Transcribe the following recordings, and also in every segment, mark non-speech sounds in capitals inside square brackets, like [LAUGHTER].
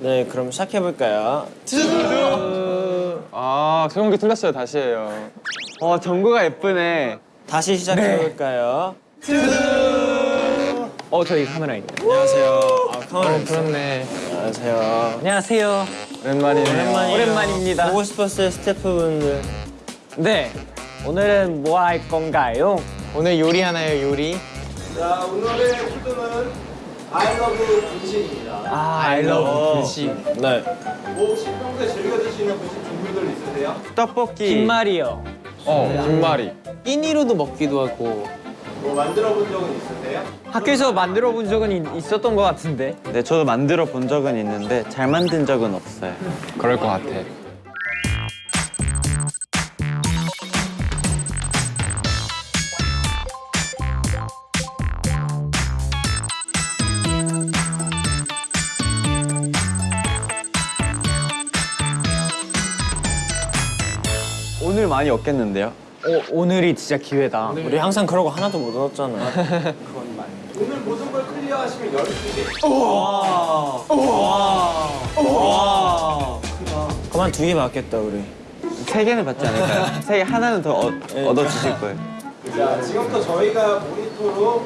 네, 그럼 시작해볼까요? 아 소용기 틀렸어요 다시 해요 어 정구가 예쁘네. 다시 시작해볼까요? 어 저기 카메라 있네. 안녕하세요. 아, 카메라 있어. 그렇네 안녕하세요. 안녕하세요. 오랜만이네요 오랜만이에요. 오랜만입니다. 보고 싶었어요, 스태프분들. 네. 오늘은 뭐 할 건가요? 오늘 요리 하나요 요리? 자, 오늘의 푸드는 아이러브 분식입니다. 아, I love 분식 네. 뭐 혹시 평소에 즐겨 드시는 분식 종류들 있으세요? 떡볶이. 김말이요. 어 김말이 끼니로도 먹기도 하고. 뭐 만들어 본 적은 있으세요? 학교에서 만들어 본 적은 있- 있었던 것 같은데. 네, 저도 만들어 본 적은 있는데 잘 만든 적은 없어요. 그럴 것 같아 많이 얻겠는데요? 오, 오늘이 진짜 기회다. 우리 항상 그러고 하나도 못 얻었잖아. [LAUGHS] 오늘 모든 걸 클리어하시면 12개. 그만 두 개 받겠다, 우리. 세 개는 받지 않을까요? [LAUGHS] 세 개 하나는 더 얻, 얻어주실 거예요. 자, 지금부터 저희가 모니터로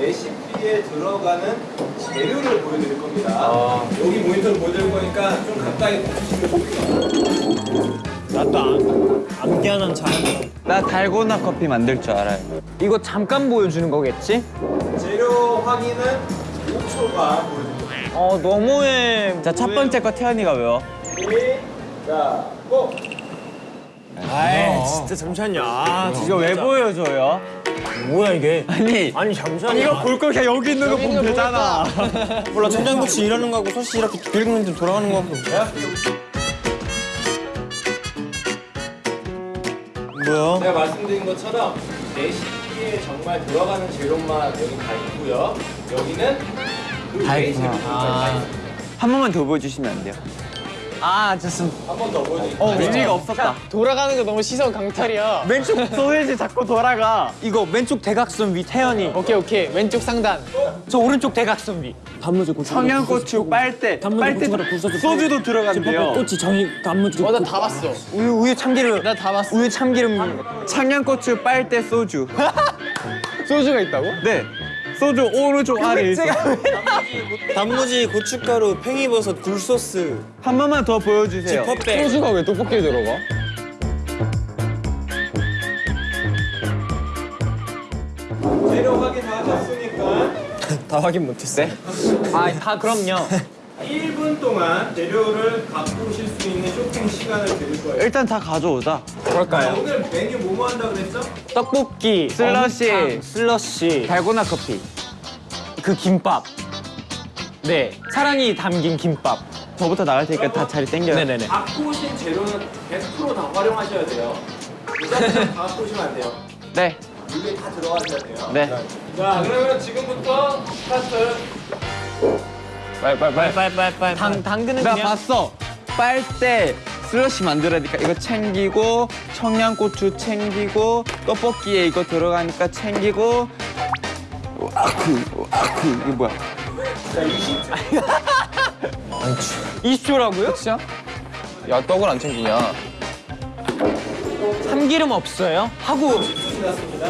레시피에 들어가는 재료를 보여드릴 겁니다. 여기 모니터를 보여드릴 거니까 좀 가까이 보시면 좋겠어요. 나도 안, 암기하는 잘한다. 나 달고나 커피 만들 줄 알아요. 이거 잠깐 보여주는 거겠지? 재료 확인은 5초가 보여드립니다. 어, 너무해. 자, 첫 번째 거 태연이가 외워. 자, 고! 아이, 진짜 잠시만요. 아, 이거 왜 보여줘요? 뭐야, 이게? 아니, 아니, 잠시만요. 이거 볼 거 그냥 여기 있는 거 보면 되잖아. 몰라, 천장국치 이러는 거하고 소시 이렇게 긁으면 돌아가는 거하고. 뭐야? 제가 말씀드린 것처럼 레시피에 정말 들어가는 재료만 여기 다 있고요. 여기는 그 레시피 한 번만 더 보여주시면 안 돼요? 아, 좋습니다. 한 번 더 보여드릴게요. 어, 의미가 없었다. 돌아가는 거 너무 시선 강탈이야 왼쪽 소세지 자꾸 돌아가. 이거 왼쪽 대각선 위 태연이. 오케이 오케이 왼쪽 상단 저 오른쪽 대각선 위. 단무지 고추. 청양고추 빨대, 빨대 소주도 들어간대요. 꼬치 정이 단무지. 어나 다 봤어 우유 우유 참기름. 나 다 봤어 우유 참기름. 청양고추 빨대 소주. [LAUGHS] 소주가 있다고? 네, 소주 오른쪽 아래 있어. 단무지, 고춧가루, 팽이버섯, 굴소스, 한 번만 더 보여주세요. 지퍼백. 소주가 왜 떡볶이에 들어가? 재료 확인 다 하셨으니까 [LAUGHS] 다 확인 못했어. 아, 다 그럼요. [LAUGHS] 1분 동안 재료를 갖고 오실 수 있는 쇼핑 시간을 드릴 거예요. 일단 다 가져오자. 자, 오늘 메뉴 뭐뭐 한다고 그랬죠? 떡볶이, 슬러시. 어묵탕, 슬러시, 달고나 커피. 그 김밥. 네, 사랑이 담긴 김밥. 저부터 나갈 테니까 다 자리 땡겨요. 네네네. 갖고 오신 재료는 100%다 활용하셔야 돼요. 무작정 다 갖고 오시면 안 돼요. 네, 여기 다 들어가셔야 돼요. 네. 자, 그러면 지금부터 스타트. 빨 빨 빨 빨 빨 빨. 당 당근은 나 그냥 봤어. 빨대 슬러시 만들어야 되니까 이거 챙기고 청양고추 챙기고 떡볶이에 이거 들어가니까 챙기고 아크 아크 이게 뭐야? 20초라고요? 진짜? 야 떡을 안 챙기냐 참기름 없어요? 하고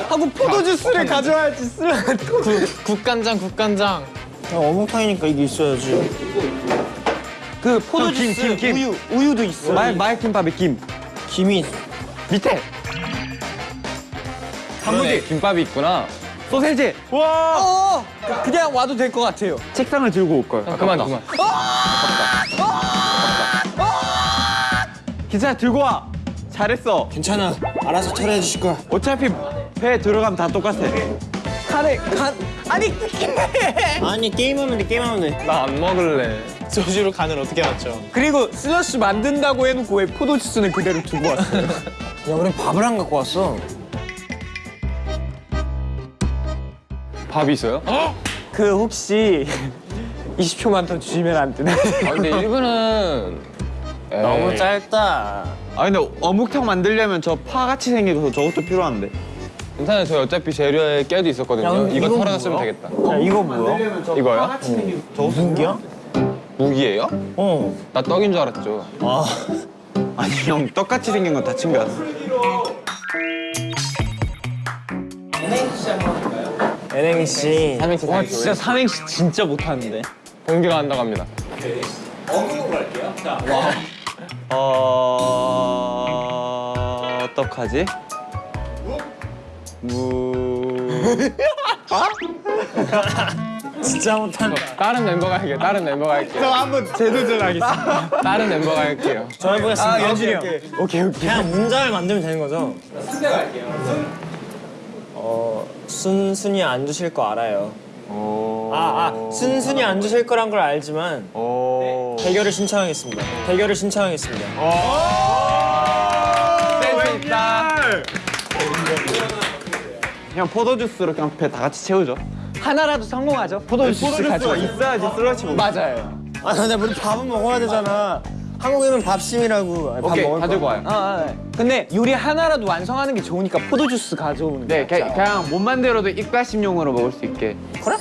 하고 포도 주스를 가져와야지. 슬러. 국간장 국간장 야, 어묵탕이니까 이게 있어야지. 그 포도 어, 김, 주스 김, 김. 우유 우유도 있어. 말 말김밥에 김 김이 밑에 단무지 김밥이 있구나 소세지 어, 그- 그냥 와도 될 것 같아요. 책상을 들고 올 걸. 아, 그만 그만 괜찮아 들고 와. 잘했어. 괜찮아. 알아서 처리해 주실 거야. 어차피 배 들어가면 다 똑같아. 카레 간 아니 [LAUGHS] 아니, 게임하면 돼, 게임하면 돼. 나 안 먹을래 소주로 간을 어떻게 맞춰? 그리고 슬러시 만든다고 해놓고 왜 포도 주스는 그대로 두고 왔어요? [LAUGHS] 야, 우리 밥을 안 갖고 왔어. 밥이 있어요? 그 혹시 [LAUGHS] 20초만 더 주시면 안 되나요? 아 근데 1분은 너무 짧다. 아 근데 어묵탕 만들려면 저 파같이 생겨서 저것도 필요한데. 괜찮아요 저희 어차피 재료에 깨도 있었거든요 야, 이거 털어놨으면? 되겠다 야, 이거 뭐야? 이거요? 무슨 기야? 무기예요? 어. 나 떡인 줄 알았죠. 아. [LAUGHS] 아니 형 똑같이 생긴 건 다 챙겨왔어. NHC 한번 할까요? NNC. 삼행시 와 진짜 삼행시 진짜 못하는데. 동기가 한다고 합니다. 어묵으로 갈게요. 자, 어 어떡하지? 무. 진짜 못한다. 다른 멤버가 할게요. 다른 멤버가 할게요. 한번 재도전하겠습니다. 다른 멤버가 할게요. 저 해보겠습니다. 아 연준이 형. 오케이 오케이. 그냥 문장을 만들면 되는 거죠? 순대 갈게요. 순. 어, 순순히 안 주실 거 알아요. 오. 아, 아, 순순히 안 주실 거란 걸 알지만 오. 대결을 신청하겠습니다. 대결을 신청하겠습니다. 센스 있다. 그냥 포도주스로 그냥 배 다 같이 채우죠. 하나라도 성공하죠. 포도주스 가져. 있어야지 슬러시 먹. 맞아요. 아, 근데 우리 밥은 먹어야 되잖아. 한국이면 밥심이라고. 아니, 밥 오케이 먹을 다 거야. 들고 와요. 아, 아, 아. 근데 요리 하나라도 완성하는 게 좋으니까 포도주스 가져오는 게 네, 그- 낫죠. 그냥 못 만들어도 입가심용으로 먹을 수 있게. 그래?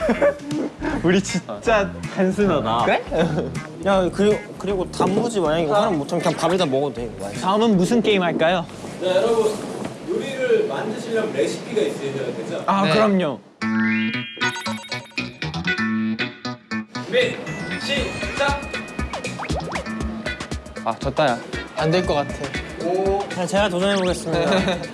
[LAUGHS] 우리 진짜 단순하다. 그래? [LAUGHS] 야, 그리고, 그리고 단무지 만약에 이거 하나 못하면 그냥 밥에다 먹어도 돼. 다음은 무슨 게임 할까요? 자, 여러분 요리를 만드시려면 레시피가 있으셔야 되죠? 아 네. 그럼요. 준비, 시작. 아 졌다 야. 안 될 것 같아. 오, 자, 제가 도전해보겠습니다. [LAUGHS]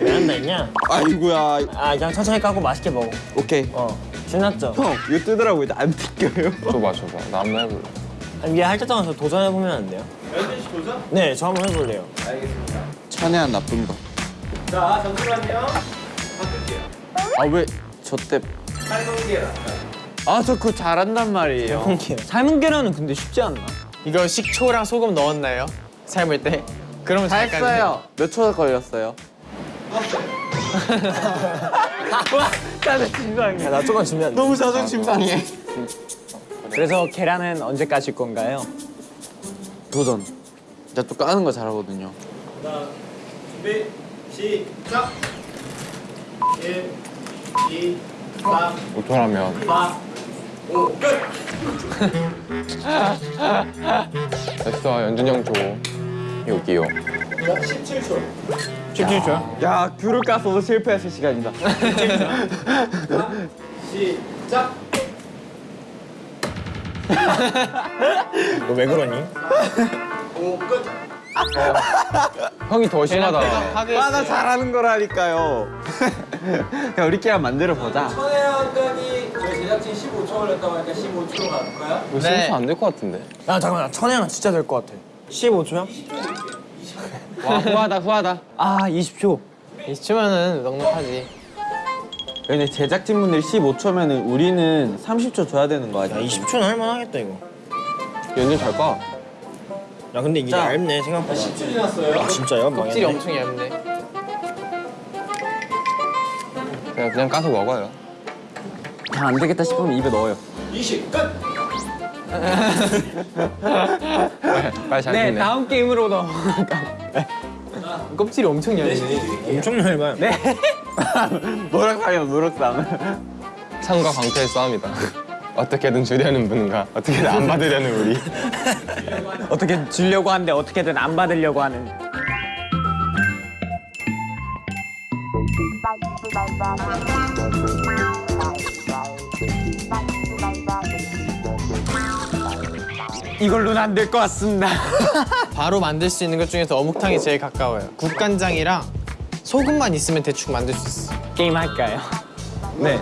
왜 한다 했냐? 아이고야. 아, 그냥 천천히 까고 맛있게 먹어. 오케이. 어. 신났죠? 형 이거 뜨더라고 요. 안 튀겨요. 줘봐 줘봐. 나 한번 해볼래. 아니, 얘할때 동안 저 도전해보면 안 돼요? 연준 씨 도전? 네, 저 한번 해볼래요. 알겠습니다. 천혜한 나쁜 거. 자, 잠시만요. 바꿀게요. 아 왜 저 때? 삶은 계란. 아 저 그거 잘한단 말이에요. 홍키요. 삶은 계란은 근데 쉽지 않나? 이거 식초랑 소금 넣었나요? 삶을 때? 그러면 다 했어요. 몇 초 걸렸어요? 짜증 진상해. 야, 나 조금 준비한 너무 자존심 상해. 그래서 계란은 언제 까실 건가요? 도전. 제가 또 까는 거 잘하거든요. 자, 준비, 시작. 1, 2, 3, 오토라면. 4, 5, 끝. [LAUGHS] 됐어 연준이 형 줘. 여기요. 자, 17초. 17초. 야 귤을 까서도 실패했을 시간이다. [LAUGHS] 시작. 너 왜 그러니? 5, 끝. 형이 더 심하다. 아 나 잘하는 거라니까요. [LAUGHS] 야 우리끼리 한번 만들어 보자. 천혜원장이 저희 제작진 15초 걸렸다고 하니까 15초로 갈까요? 이거 심수 안될 것 같은데. 야, 잠깐만. 천혜는 진짜 될 것 같아. 15초야? 와 후하다 후하다. 아 20초. 20초면은 넉넉하지. 근데 제작진분들이 15초면은 우리는 30초 줘야 되는 거 야, 아니야? 20초는 할만하겠다, 이거. 연준 잘 까. 야, 근데 이게 자. 얇네, 생각보다. 10초 지났어요. 아, 진짜요? 껍질이. 엄청 얇네. 그냥 그냥 까서 먹어요. 다 안 되겠다 싶으면 입에 넣어요. 20, 끝. [LAUGHS] 빨리 잘 네. 다음 게임으로 넘어. [LAUGHS] 껍질이 엄청 얇네. 엄청 얇아요. 네. 노력상이요 노력상. 상과 광태의 싸움이다. [LAUGHS] 어떻게든 주려는 분과 어떻게든 안 받으려는 우리. [LAUGHS] 어떻게 주려고 하는데 어떻게든 안 받으려고 하는. 이걸로는 안 될 것 같습니다. [LAUGHS] 바로 만들 수 있는 것 중에서 어묵탕이 제일 가까워요. 국간장이랑 소금만 있으면 대충 만들 수 있어. 게임 할까요? [LAUGHS] 네.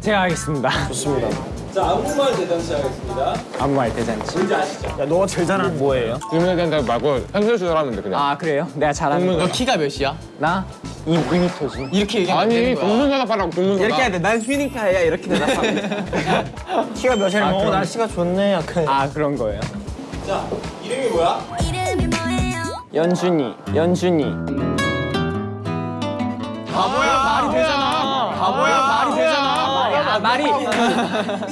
제가 하겠습니다. 좋습니다. 자, 안무말 대잔치 하겠습니다. 아무 말 대잔치. 뭔지 아시죠? 야, 너가 제일 잘하는 뭐예요? 질문에 대한 대답 말고 현실 수술하면 돼 그냥. 아 그래요? 내가 잘하는 동문- 거. 너 키가 몇이야? 나 2, 2m지. 이렇게 얘기하면 안 아니 되는 거야. 동문 대답하라고 동문 대답. 이렇게 해야 돼. 난 휴닝카야 이렇게 대답하면. [LAUGHS] 키가 몇이냐면, 아, 어, 그럼. 날씨가 좋네. 약간. 아 그런 거예요. 자, 이름이 뭐야? 이름이 뭐예요? 연준이, 연준이. 말이.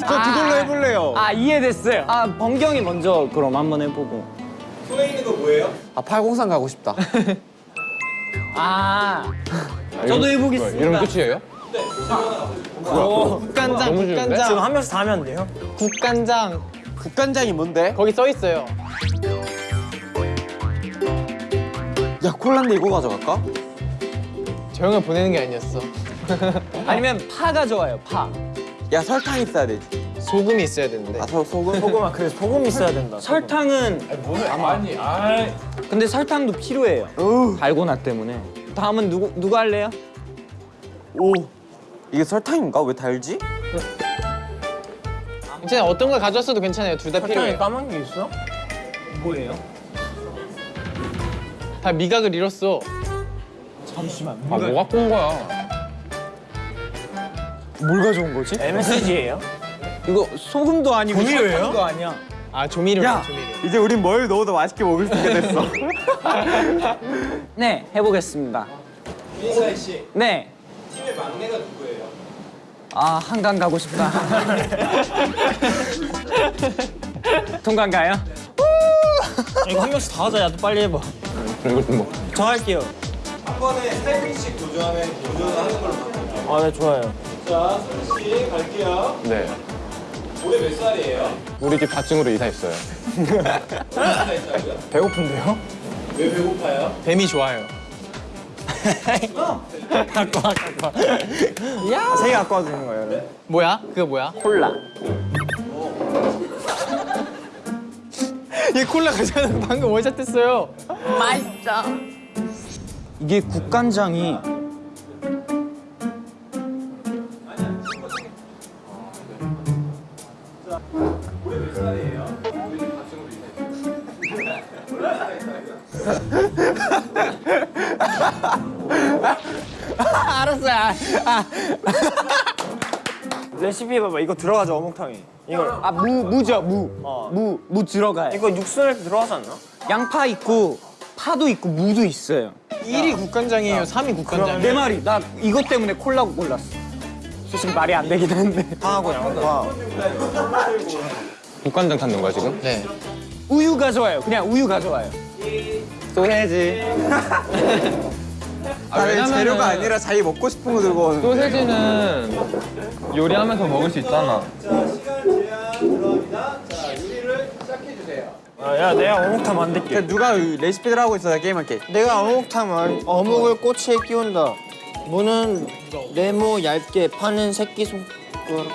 저 그걸로 해볼래요. 아 이해됐어요. 아 번경이 먼저 그럼 한번 해보고. 손에 있는 거 뭐예요? 아 803 가고 싶다. 아 저도 해보겠습니다. 이름 끝이에요? 국간장, 너무 쉬운데? 지금 국간장, 한 명씩 다 하면 안 돼요? 국간장. 국간장이 뭔데? 거기 써 있어요. 야 콜라인데 이거 가져갈까? 저 형을 보내는 게 아니었어. 아니면 파가 좋아요 파. 야 설탕 있어야 되지. 소금이 있어야 되는데. 아 소, 소금? 소금아 그래 소금 있어야 된다. 설탕은 아니, 아 근데 설탕도 필요해요. 달고나 때문에. 다음은 누구 누구 할래요? 오 이게 설탕인가? 왜 달지? 괜찮아요. 어떤 걸 가져왔어도 괜찮아요. 둘다 설탕에 필요해요. 까만 게 있어? 뭐예요? 다 미각을 잃었어. 아 뭐가 꾼 거야? 뭘 가져온 거지? MSG예요? 이거 소금도 아니고 조미료예요? 아니야. 아 조미료, 야 조미료. 이제 우린 뭘 넣어도 맛있게 먹을 수 있게 됐어. [LAUGHS] 네 해보겠습니다. 이사희 씨, 네. 팀의 막내가 누구예요? 아 한강 가고 싶다. [LAUGHS] 통관 가요? 이거 한 명씩 다 하자. 야너 빨리 해봐. 이거 좀 뭐. 저 할게요. 한 번에 세 분씩 도전하면 도전하는 걸로 바꿔요. 아네 좋아요. 자, 소리 씨 갈게요. 네. 올해 몇 살이에요? 우리 집 4층으로 이사했어요. 배고픈데요? 왜 배고파요? 뱀이 좋아요. 갖고 와 갖고 와. 야. 세개 갖고 와도 되는 거예요? 네? 뭐야? 그거 뭐야? 콜라. 얘 콜라 가져와서 방금 원샷 했어요. 이게 국간장이 [LAUGHS] 레시피 봐봐. 이거 들어가죠 어묵탕에. 이거 아무 무죠 무. 어. 무 무 들어가요. 이거 육수 낼때 들어가지 않나? 양파 있고 파도 있고 무도 있어요. 1위 국간장이에요. 3위 국간장. 내 말이 나 이것 때문에 콜라 골랐어. 솔직히 말이 안 되긴 하는데. 파하고 양파. 국간장 찾는 거야 지금? 네. 우유 가져와요. 그냥 우유 가져와요. 또 해야지. [LAUGHS] 아, 왜냐면은 자기 먹고 싶은 거 들고 오는. 소세지는 요리하면서 먹을 수 있잖아. 자, 시간 제한 들어갑니다. 자, 요리를 시작해 주세요. 아, 야 내가 어묵탕 만들게. 누가 레시피들 하고 있어 나 게임할게. 내가 어묵탕 만 어묵을 꼬치에 끼운다. 무는 네모 얇게 파는 새끼 손가락.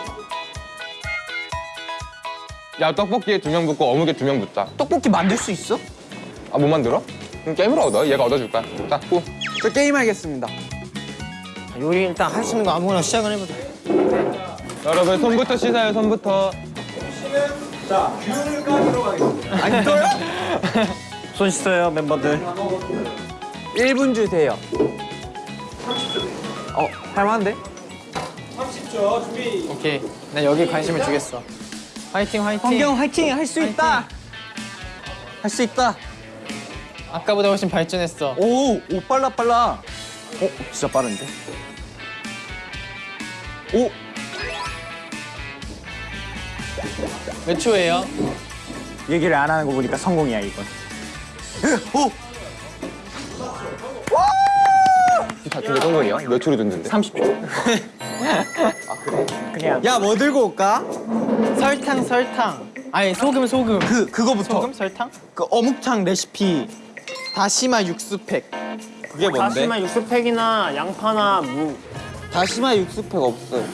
야 떡볶이에 두 명 붙고 어묵에 두 명 붙자. 떡볶이 만들 수 있어? 아 못 만들어? 그럼 게임으로 얻어. 얘가 얻어줄 거야. 자, 꾸. 저 게임 하겠습니다. 요리 일단 할 수 있는 거 아무거나 시작을 해보자. 여러분 손부터 씻어요. 손부터. 자, 귤을 까주러 가겠습니다. 아니 또요? [LAUGHS] 손 씻어요 멤버들. 1분 주세요. 어, 할만한데? 30초 준비. 오케이. 나 여기 관심을 주겠어. 화이팅 화이팅. 환경 화이팅! 할 수 있다! 할 수 있다! 아까보다 훨씬 발전했어. 오! 오, 빨라, 빨라! 어, 진짜 빠른데? 오! 몇 초예요? 얘기를 안 하는 거 보니까 성공이야, 이건. 오! 같은 게 성공이야? 몇 초로 듣는데? 30초. [LAUGHS] 그냥 야, 뭐 들고 올까? 설탕 설탕. 아니 소금 소금. 그, 그거부터. 소금 설탕? 그 어묵탕 레시피. 다시마 육수팩. 그게 다시마 육수팩이나 양파나 무. 다시마 육수팩 없어요.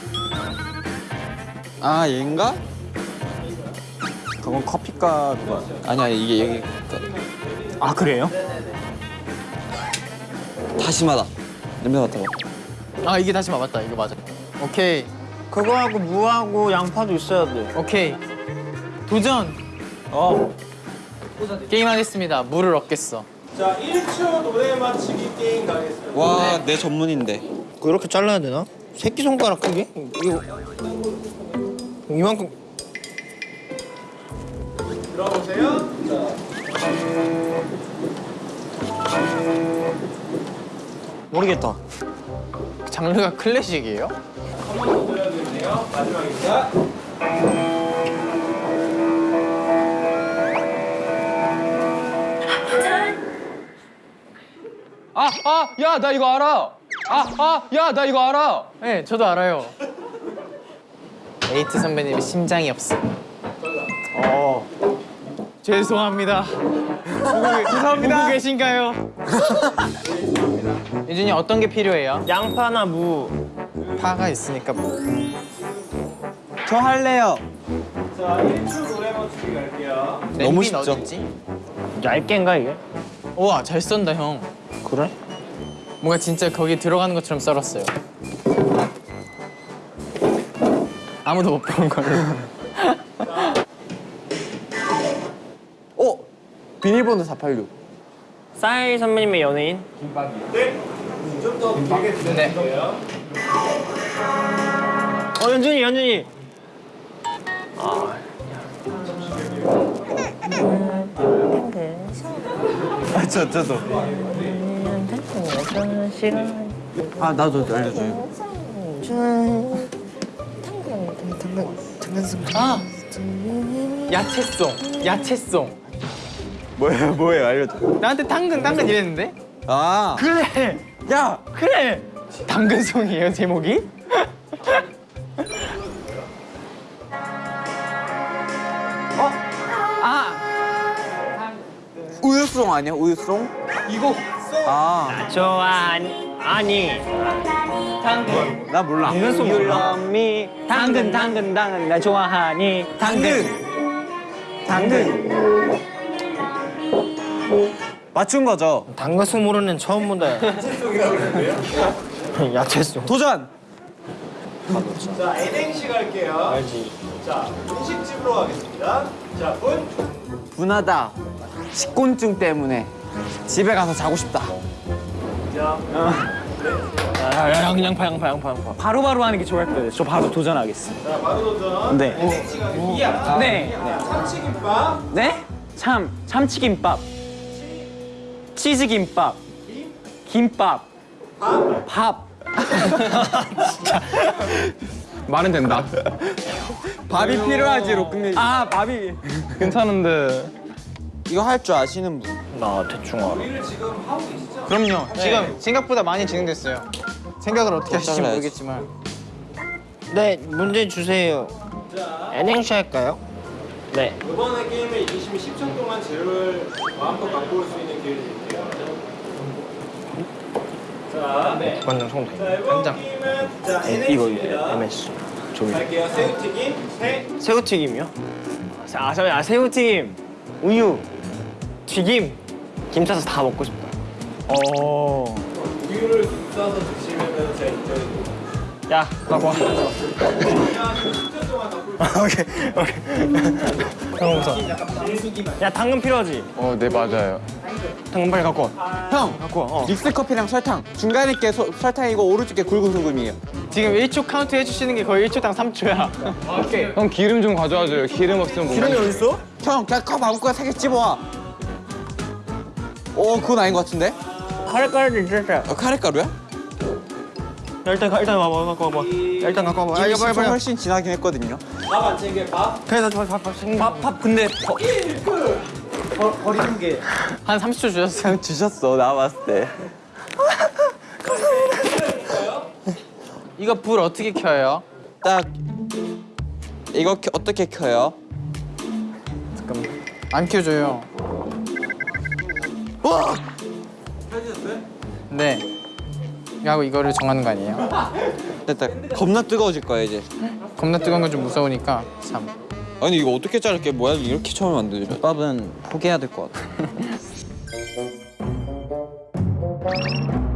아, 얘인가? 그건 커피가 그거. 아니야, 이게 여기. 아 그래요? 다시마다. 냄새 맡아봐. 아 이게 다시마 맞다. 이거 맞아. 오케이 그거하고 무하고 양파도 있어야 돼. 오케이. 도전. 어. 게임 하겠습니다. 물을 얻겠어. 자, 1초 노래 맞추기 게임 가겠습니다. 와, 내 전문인데. 이렇게 잘라야 되나? 새끼 손가락 크게? 이거 이만큼. 들어보세요. 모르겠다. 장르가 클래식이에요? 한번더 보여드릴게요. 마지막입니다. 아, 아, 야, 나 이거 알아. 아, 아, 야, 나 이거 알아. 네, 저도 알아요. 에이트 선배님이 심장이 없어. 어. 죄송합니다. 죄송합니다. 보고 계신가요? [LAUGHS] 유준이 어떤 게 필요해요? 양파나 무. 파가 있으니까 뭐. 저 할래요. 자 1초 노래 맞추기 갈게요. 너무 쉽죠? 어딨지? 얇게인가 이게? 우와 잘 썬다 형. 그래? 뭔가 진짜 거기 들어가는 것처럼 썰었어요. 아무도 못 본 걸로. 어? 비밀번호 486. 싸이 선배님의 연예인? 좀더 길게 들려줄게요. 어 연준이 연준이. 아, 저, 저도. 아, 나도 알려줘요. 아 야채송 야채송. 뭐예요, 뭐예요, 알려줘. 나한테 당근 당근 이랬는데? 아. 그래 야! 그래 당근송이에요 제목이? 어? 아 우유송 아니야, 우유송? 이거 아, 좋아 아니. 당근 나 몰라. 당근송 You 몰라? love me. 당근 당근 당근 나 좋아하니. 당근. 당근. 맞춘 거죠? 당근송 모르는 처음 본다. 야채송이라고 그랬는데요? 야채송. 도전! 자 NNC 갈게요. 알지. 자 음식집으로 가겠습니다. 자 분. 분하다. 식곤증 때문에 집에 가서 자고 싶다. 자 야, 야, 양파 양파 양파 양파. 바로바로 하는 게 좋을 거예요. 저 바로 도전하겠습니다. 자, 바로 도전. 네. NNC 가겠습니다. 네. 참치김밥. 네? 참, 참치김밥. 치 즈김밥. 김밥. 밥. 말은 된다. 밥이 필요하지로 끝내. 아, 밥이. [LAUGHS] 괜찮은데. 이거 할 줄 아시는 분? 나 대충 알아. 그럼요 지금 생각보다 많이 진행됐어요 생각을 어떻게 하실지. 모르겠지만 네 문제 주세요. N행시 할까요? 네. 이번에 게임을 이기시면 10초 동안 재료를 마음껏 갖고 올 수 있는 기회를 드릴게요. 자, 네. 완전 이번 게임은 자, 이거. MS. 종이. 갈게요. 새우튀김, 새, 새우튀김이요? 아, 저, 아 새우튀김, 우유, 튀김, 김 싸서 다 먹고 싶다. 어. 우유를 싸서 드시면 제가 인정해드릴게요. 야, 갖고 와. 그냥 10초 동안 갖고 올수 오케이, 오케이. 형 우선. 야, 당근 필요하지? 어, 네, 맞아요. 당근 빨리 갖고 와. 형, 갖고 와. 어. 믹스 커피랑 설탕. 중간에 게 소, 설탕이고 오른쪽 게 굵은 소금이에요. 지금 1초 카운트 해주시는 게 거의 1초당 3초야 오케이 형 기름 좀 가져와줘요. 기름 없으면 못 기름이 먹어요. 어딨어? 형, 그냥 컵 아무 거나 세개 집어와. 오, 그건 아닌 것 같은데? 카레가루도 있었어. 어, 카레가루야? 야, 일단 가- 일단 와봐, 갖고 와봐. 야, 일단 갖고 와봐. 아, 이미 빨리 10초 빨리. 훨씬 지나긴 했거든요. 밥 안 챙겨 밥. 그래서 저 밥, 밥, 밥, 밥 근데 버, 버, 버리는 게. 한 30초 주셨어요 그냥 [LAUGHS] 주셨어, 나 봤을 때. 이거 불 어떻게 켜요? 딱 이거 켜- 어떻게 켜요? 안 켜줘요 네 하고 이거를 정하는 거 아니에요? 됐다. 겁나 뜨거워질 거야 이제. 겁나 뜨거운 건 좀 무서우니까 3 아니 이거 어떻게 자를게 뭐야 이렇게 처음 안 되죠. 밥은 포기해야 될 것 같아. [LAUGHS]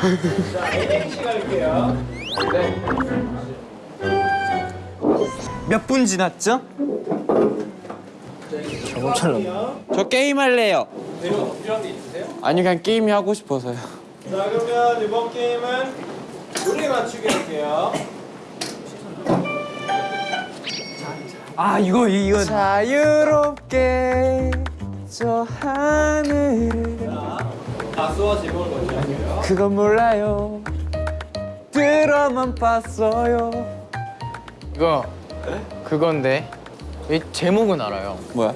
자, 갈게요. 몇분 지났죠? 엄청 저 게임 할래요. 필요한 있으세요? 아니 그냥 게임이 하고 싶어서요. 자, 그러면 이번 게임은 노래 맞추기 할게요. 아 이거 이거 자유롭게 저 하늘을 가수와 제목을. 그건 몰라요. 들어만 봤어요. 이거 그건데 이 제목은 알아요. 뭐야?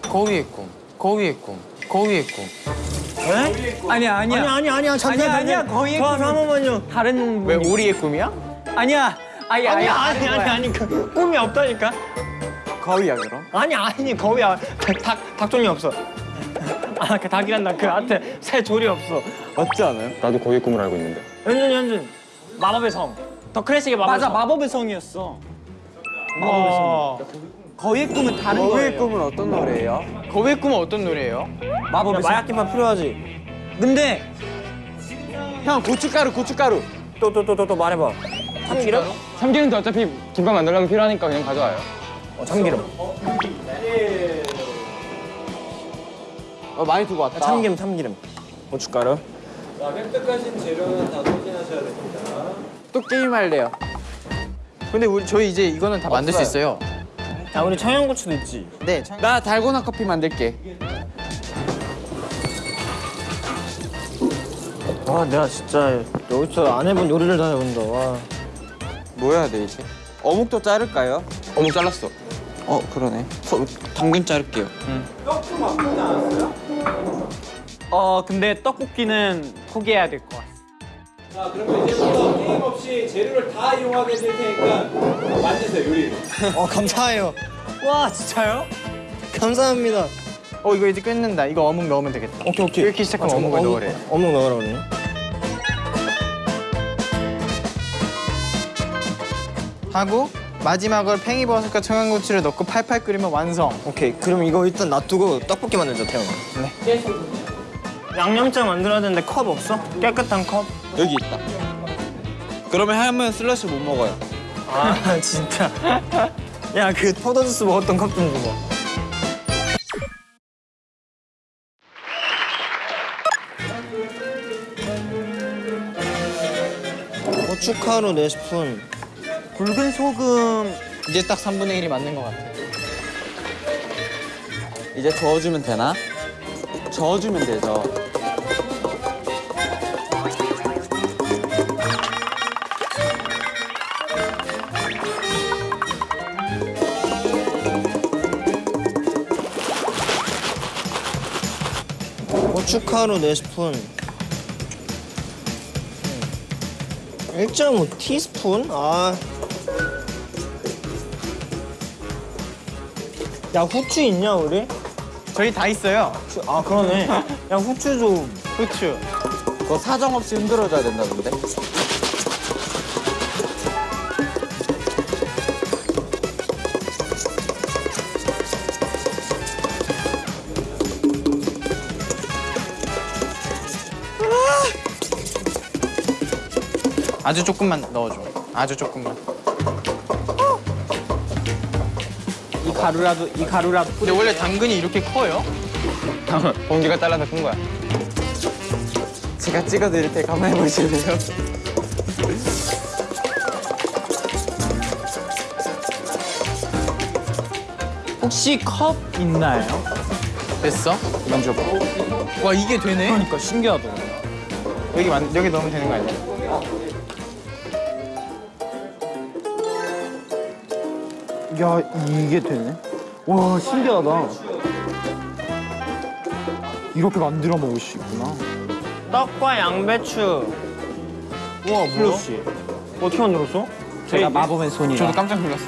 거위의 꿈, 거위의 꿈, 거위의 꿈. 아니야 아니야. 아니 아니 아니야 잠깐 아니야, 아니야, 거의 저, 저, 한 번만요 다른 왜 오리의 꿈이야? 아니야. 아니 아니 아니 아니 아니 그 꿈이 없다니까 거위야 그럼? 아니 아니 거위야 닭 닭종이 없어 아 그 닭이란다 그 앞에 새 조리 없어 맞지 않아요? 나도 거기 꿈을 알고 있는데. 현준 현준 마법의 성 더 클래식의 마법의 맞아 성 마법의 성이었어. 마법의 성 거위의 꿈은 다른 거위의 꿈은 어떤 노래예요? 거위의 꿈은 어떤 노래예요? 마법의 성. 마약김밥 필요하지 근데 형 고춧가루 고춧가루. 또 또 또 또 또 말해봐 참기름? 참기름도 어차피 김밥 만들려면 필요하니까 그냥 가져와요. 어 참기름 어 많이 두고 왔다. 참기름 참기름 고춧가루 자, 획득하신 재료는 다 소진하셔야 됩니다. 또 게임 할래요. 근데 우리 저희 이제 이거는 다 만들 수 있어요. 야 우리 청양고추도 있지 네. 참- 나 달고나 커피 만들게. 와 내가 진짜 여기서 안 해본 요리를 다 해본다 와 뭐 해야 돼 이제? 어묵도 자를까요? 어묵 잘랐어. 어 그러네. 소, 당근 자를게요. 떡좀 바꾸지 않았어요? 어 근데 떡볶이는 포기해야 될 것 같아. 자, 그러면 이제부터 게임 없이 재료를 다 이용하게 될 테니까 만드세요, 요리. 어 감사해요 와 진짜요? 감사합니다 어 이거 이제 끝낸다. 이거 어묵 넣으면 되겠다. 오케이 오케이 이렇게 시작하면 어묵을 넣으래. 어묵 넣으라 그러네 하고 마지막으로 팽이버섯과 청양고추를 넣고 팔팔 끓이면 완성. 오케이 그럼 이거 일단 놔두고 떡볶이 만들자 태영아 네 양념장 만들어야 되는데 컵 없어? 깨끗한 컵? 여기 있다. 그러면 하면 슬러시 못 먹어요. 아 [LAUGHS] 진짜 야 그 포도주스 먹었던 컵좀 줘봐 고춧가루 4스푼 굵은 소금 이제 딱 3분의 1이 맞는 것 같아. 이제 저어주면 되나? 저어주면 되죠. 고춧가루 4스푼 1.5 티스푼? 아. 야 후추 있냐 우리? 저희 다 있어요. 후추- 아 그러네 [LAUGHS] 야 후추 좀 후추. 그거 사정 없이 흔들어줘야 된다던데. 아주 조금만 넣어줘. 아주 조금만. 가루라도 이 가루라도 근데 원래 당근이 이렇게 커요? 공기가 잘라서 큰 거야. 제가 찍어드릴 테니까 한번 해보실래요? [LAUGHS] 혹시 컵 있나요? 됐어? 만져봐. 와 이게 되네. 그러니까 신기하다. 여기 만 여기 넣으면 되는 거 아니야? 야 이게 되네. 와 신기하다. 이렇게 만들어 먹을 수 있구나. 떡과 양배추 우와 플러시 어떻게 만들었어? 제가 마법의 손이라. 저도 깜짝 놀랐어.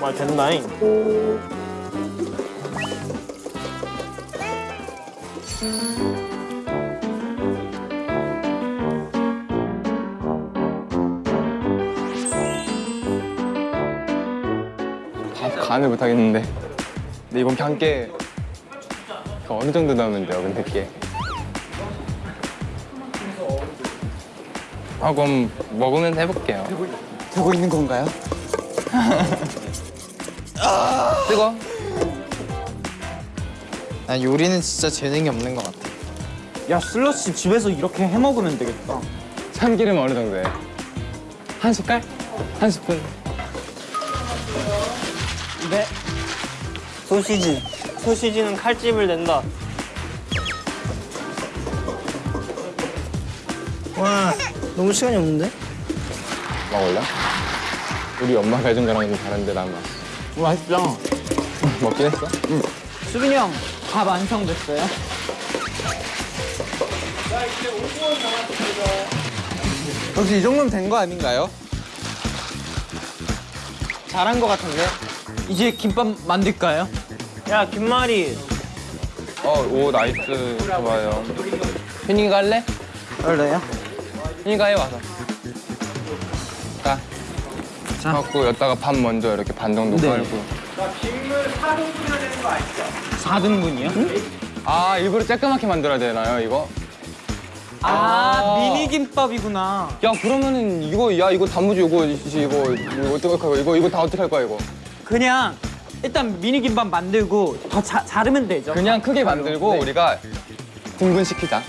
말 된다잉 간을 못 하겠는데. 근데 이번 향께 그 어느 정도 넣으면 돼요, 근데 게. 아 그럼 먹으면 해볼게요. 되고 있는 건가요? [LAUGHS] 뜨거? 난 요리는 진짜 재능이 없는 것 같아. 야 슬러시 집에서 이렇게 해 먹으면 되겠다. 참기름 어느 정도에? 한 숟갈? 한 스푼? 네 소시지 소시지는 칼집을 낸다 와 너무 시간이 없는데? 먹을래? 우리 엄마가 해준 거랑 좀 다른데 난 맛. 맛있죠? 먹긴 했어? 수빈이 형 밥 완성됐어요? 혹시 이 정도면 된 거 아닌가요? 잘한 거 같은데? 이제 김밥 만들까요? 야 김말이 어, 오, nice. 좋아요. 현이가 할래? 그래요? 현이가 해, 와서. 자. 자. 갖고 여기다가 밥 먼저 이렇게 반 정도 네. 깔고. 빗물 4등분이나 되는 거 아시죠? 4등분이요? 아, 일부러 쬐끄맣게 만들어야 되나요, 이거? 아, 미니 김밥이구나. 야, 그러면은 이거, 야, 이거 단무지 이거, 이거, 이거 어떡할 거야? 이거, 이거 다 어떡할 거야, 이거? 그냥 일단 미니 김밥 만들고 더 자, 자르면 되죠. 그냥 크게 만들고 네. 우리가 등분시키자.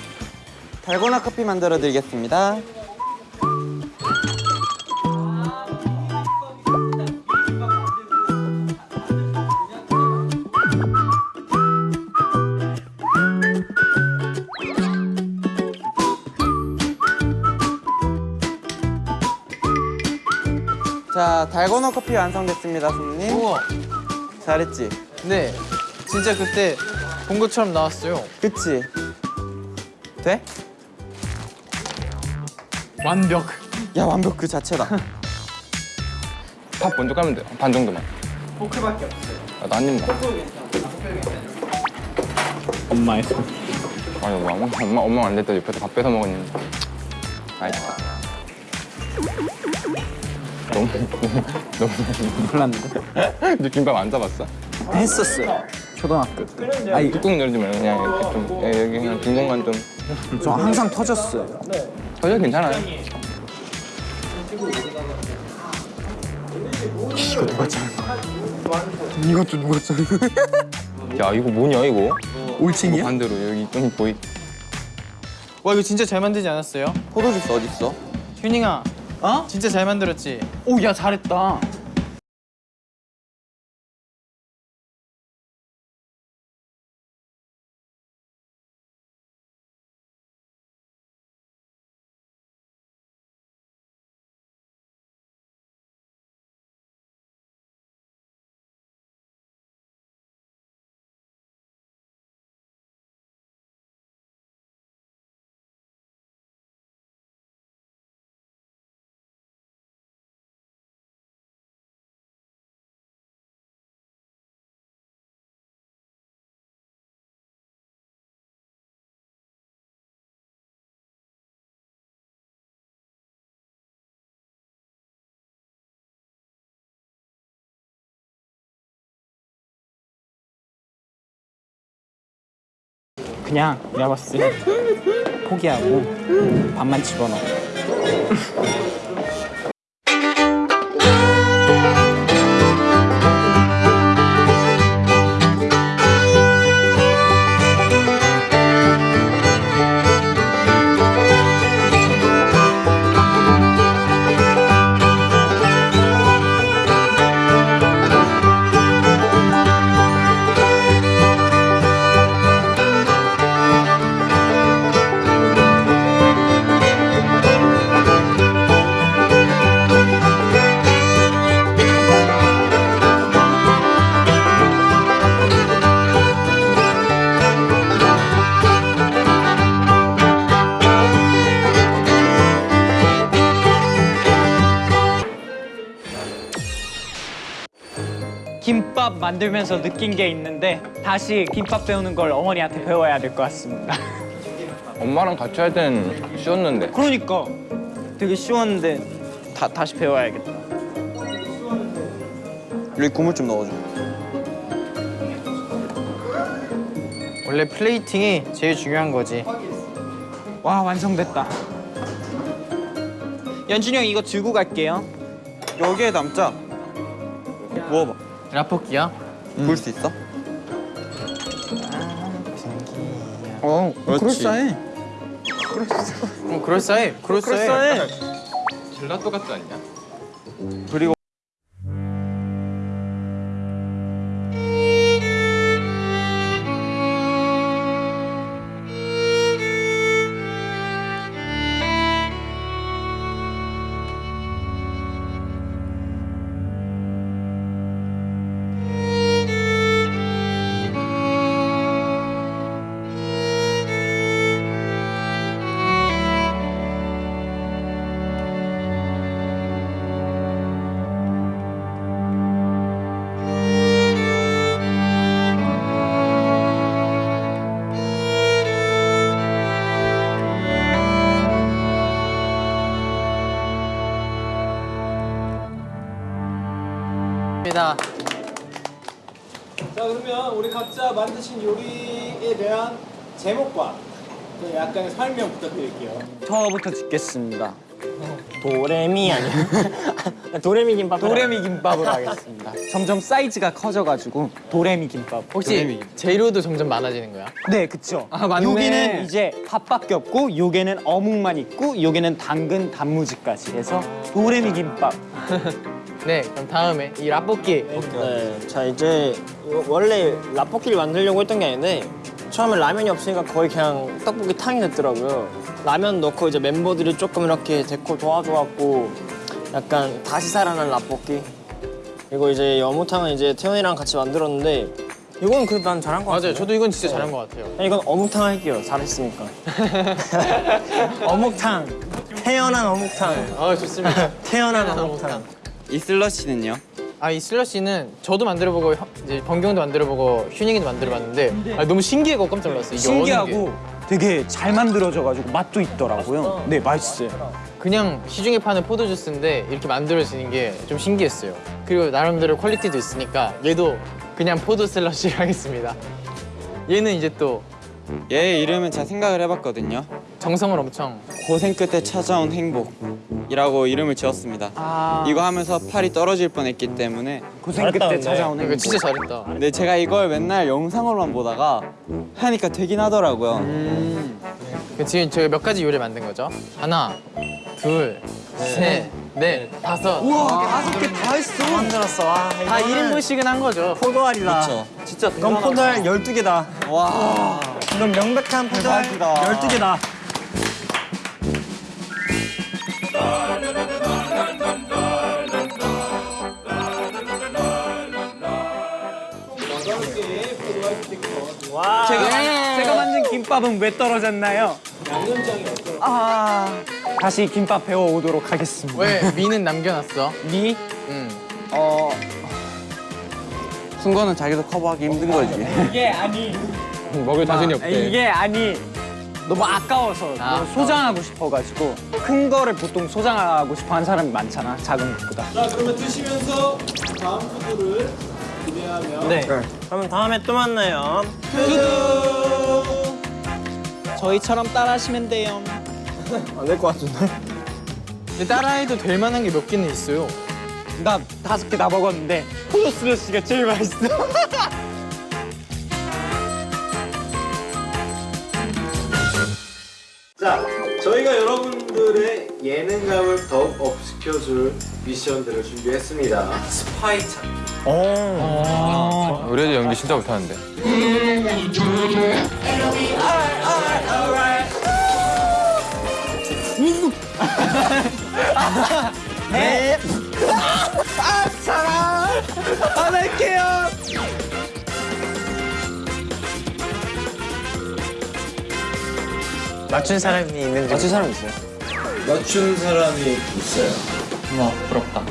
달고나 커피 만들어 드리겠습니다. 달고나 커피 완성됐습니다, 손님. 우와. 잘했지? 네. 진짜 그때 본 것처럼 나왔어요. 그치? 돼? 완벽. 야, 완벽 그 자체다. [LAUGHS] 밥 먼저 깔면 돼. 반 정도만. 포크밖에 없어요. 아, 나한 입만. 엄마의 손. 아니, 뭐, 엄마, 엄마, 엄마 안 됐다. 옆에서 밥 뺏어 먹었는데. 맛있다. 너무, 너무. 몰랐는데? 너 김밥 안 싸봤어? 했었어요. 초등학교 때. 아니, 뚜껑 열지 말고 그냥 이렇게 좀, 예, 여기 그냥 빈 공간 좀. 저 항상 터졌어요. 전혀 괜찮아요. 이것도 누가 짜 [LAUGHS] 야, 이거 뭐냐, 이거? 올칭이야? 반대로 여기 좀 보이. 와 이거 진짜 잘 만들지 않았어요? 포도주스 어딨어? 휴닝아. 어? 진짜 잘 만들었지? 오, 야, 잘했다. 그냥 내가 봤을 때 포기하고 밥만 집어넣어. 김밥 만들면서 느낀 게 있는데 다시 김밥 배우는 걸 어머니한테 배워야 될 것 같습니다. [LAUGHS] 엄마랑 같이 할 때는 쉬웠는데. 그러니까 되게 쉬웠는데 다, 다시 배워야겠다. 여기 국물 좀 넣어줘. 원래 플레이팅이 제일 중요한 거지. 와 완성됐다. 연준이 형 이거 들고 갈게요. 여기에 담자. 먹어봐. 라볶이야? 볼수 있어? 어, 그럴싸해. 어 그럴싸해. 그럴싸해. 젤라또 같지 않냐? 입니다. 자 그러면 우리 각자 만드신 요리에 대한 제목과 그 약간의 설명 부탁드릴게요. 저부터 짓겠습니다. 도레미 아니야? [LAUGHS] 도레미 김밥. 도레미 김밥으로 하겠습니다. [LAUGHS] 점점 사이즈가 커져가지고 도레미 김밥. 혹시 재료도 점점 많아지는 거야? 네, 그쵸. 아, 맞네. 여기는 이제 밥밖에 없고, 요게는 어묵만 있고, 요게는 당근 단무지까지 해서 도레미 김밥. [LAUGHS] 네, 그럼 다음에 이 라볶이 네, 자 이제 원래 라볶이를 만들려고 했던 게 아닌데 처음에 라면이 없으니까 거의 그냥 떡볶이 탕이 됐더라고요. 라면 넣고 이제 멤버들이 조금 이렇게 데코 도와줘갖고 약간 다시 살아난 라볶이. 이거 이제 어묵탕은 이제 태연이랑 같이 만들었는데 이건 그래도 난 잘한 것 같아요. 맞아요. 저도 이건 진짜 잘한 것 같아요. 이건 어묵탕 할게요. 잘했으니까. [LAUGHS] 어묵탕. 태연한 어묵탕. 아 좋습니다. [LAUGHS] 태연한 어묵탕. 이 슬러시는요? 아 이 슬러시는 저도 만들어보고 형- 이제 범규 형도 만들어보고 휴닝이도 만들어봤는데 아, 너무 신기하고 깜짝 놀랐어요. 신기하고 되게 잘 만들어져가지고 맛도 있더라고요. 네, 맛있어요. 그냥 시중에 파는 포도 주스인데 이렇게 만들어지는 게 좀 신기했어요. 그리고 나름대로 quality도 있으니까 얘도 그냥 포도 슬러시를 [LAUGHS] 하겠습니다. 얘는 이제 또 얘 이름은 제가 생각을 해봤거든요. 정성을 엄청 고생 끝에 찾아온 행복이라고 이름을 지었습니다. 이거 하면서 팔이 떨어질 뻔했기 때문에 고생 끝에 근데. 찾아온 이거 행복. 진짜 잘했다. 근데 제가 이걸 맨날 영상으로만 보다가 하니까 되긴 하더라고요. 그 지금 저희 몇 가지 요리 만든 거죠? 하나, 둘, 셋, 넷, 다섯. 우와, 다섯 개 다 했어. 만들었어. 와, 다 1인분씩은 한 거죠. 포도알이다. 그쵸. 진짜 이건 포도알 12개다. 와. 이건 명백한 대박이다. 12개다. 와. 제가, 제가 만든 김밥은 왜 떨어졌나요? 아, 다시 김밥 배워 오도록 하겠습니다. 왜 미는 남겨놨어? 미? 응. 어. 순거는 자기도 커버하기 힘든 거지. 이게 아니. 먹을 자신이 없대. 이게 아니. 너무 아까워서 아, 너무 소장하고 싶어가지고 큰 거를 보통 소장하고 싶어 하는 사람이 많잖아 작은 것보다 자 그러면 드시면서 다음 푸드를 기대하며 네. 그럼 다음에 또 만나요. 저희처럼 따라하시면 돼요 안 될 것 같은데? 근데 따라해도 될 만한 게 몇 개는 있어요. 나 다섯 개 다 먹었는데 포도 슬러시가 제일 맛있어 [LAUGHS] 자 저희가 여러분들의 예능감을 더욱 업시켜줄 미션들을 준비했습니다. 스파이 찾기 우리 애들 연기 진짜 못하는데. 안 할게요 맞춘 사람이 있는지. 맞춘 사람 있어요? 맞춘 사람이 있어요 와 부럽다